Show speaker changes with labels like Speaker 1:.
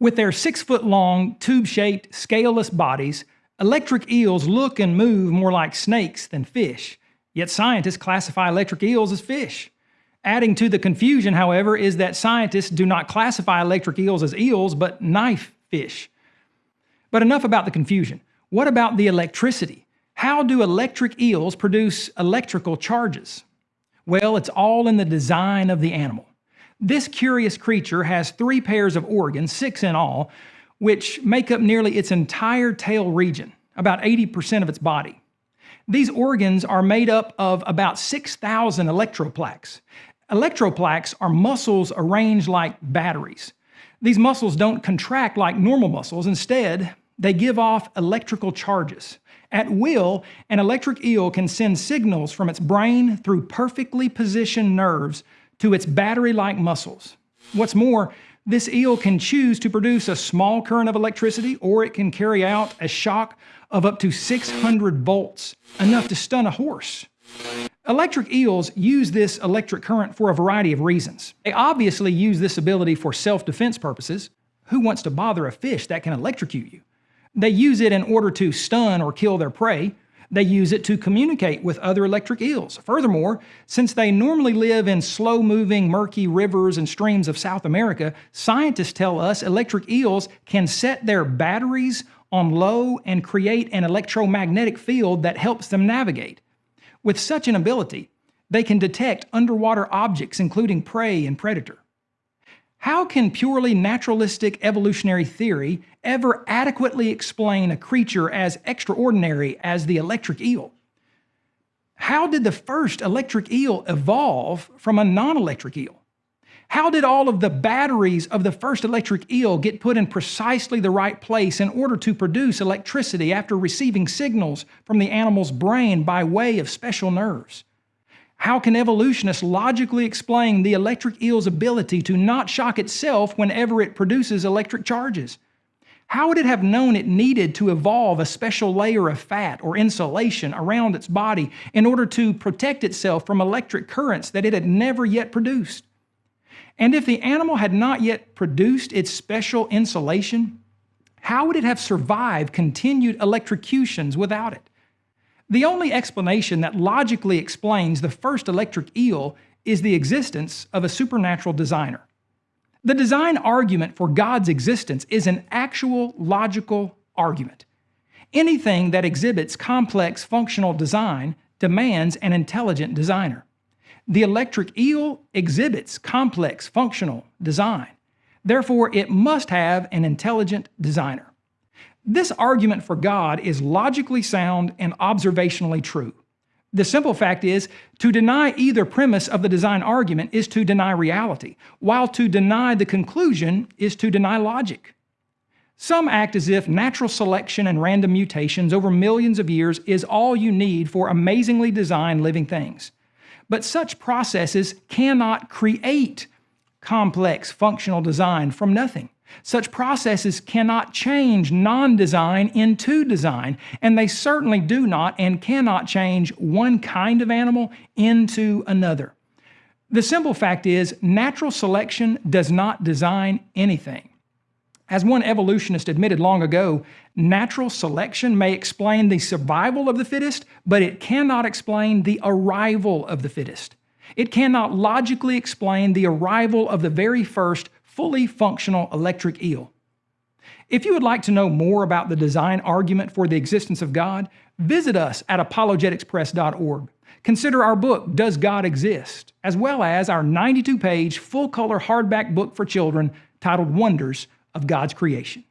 Speaker 1: With their six foot long, tube shaped, scaleless bodies, electric eels look and move more like snakes than fish, yet scientists classify electric eels as fish. Adding to the confusion, however, is that scientists do not classify electric eels as eels, but knife fish. But enough about the confusion. What about the electricity? How do electric eels produce electrical charges? Well, it's all in the design of the animal. This curious creature has three pairs of organs, six in all, which make up nearly its entire tail region, about 80% of its body. These organs are made up of about 6,000 electroplaques. Electroplaques are muscles arranged like batteries. These muscles don't contract like normal muscles. Instead, they give off electrical charges. At will, an electric eel can send signals from its brain through perfectly positioned nerves to its battery-like muscles. What's more, this eel can choose to produce a small current of electricity or it can carry out a shock of up to 600 volts, enough to stun a horse. Electric eels use this electric current for a variety of reasons. They obviously use this ability for self-defense purposes. Who wants to bother a fish that can electrocute you? They use it in order to stun or kill their prey. They use it to communicate with other electric eels. Furthermore, since they normally live in slow-moving, murky rivers and streams of South America, scientists tell us electric eels can set their batteries on low and create an electromagnetic field that helps them navigate. With such an ability, they can detect underwater objects, including prey and predator. How can purely naturalistic evolutionary theory ever adequately explain a creature as extraordinary as the electric eel? How did the first electric eel evolve from a non-electric eel? How did all of the batteries of the first electric eel get put in precisely the right place in order to produce electricity after receiving signals from the animal's brain by way of special nerves? How can evolutionists logically explain the electric eel's ability to not shock itself whenever it produces electric charges? How would it have known it needed to evolve a special layer of fat or insulation around its body in order to protect itself from electric currents that it had never yet produced? And if the animal had not yet produced its special insulation, how would it have survived continued electrocutions without it? The only explanation that logically explains the first electric eel is the existence of a supernatural designer. The design argument for God's existence is an actual logical argument. Anything that exhibits complex functional design demands an intelligent designer. The electric eel exhibits complex functional design. Therefore, it must have an intelligent designer. This argument for God is logically sound and observationally true. The simple fact is, to deny either premise of the design argument is to deny reality, while to deny the conclusion is to deny logic. Some act as if natural selection and random mutations over millions of years is all you need for amazingly designed living things. But such processes cannot create complex functional design from nothing. Such processes cannot change non-design into design, and they certainly do not and cannot change one kind of animal into another. The simple fact is, natural selection does not design anything. As one evolutionist admitted long ago, natural selection may explain the survival of the fittest, but it cannot explain the arrival of the fittest. It cannot logically explain the arrival of the very first fully functional electric eel. If you would like to know more about the design argument for the existence of God, visit us at apologeticspress.org. Consider our book, Does God Exist? as well as our 92-page full-color hardback book for children titled Wonders of God's Creation.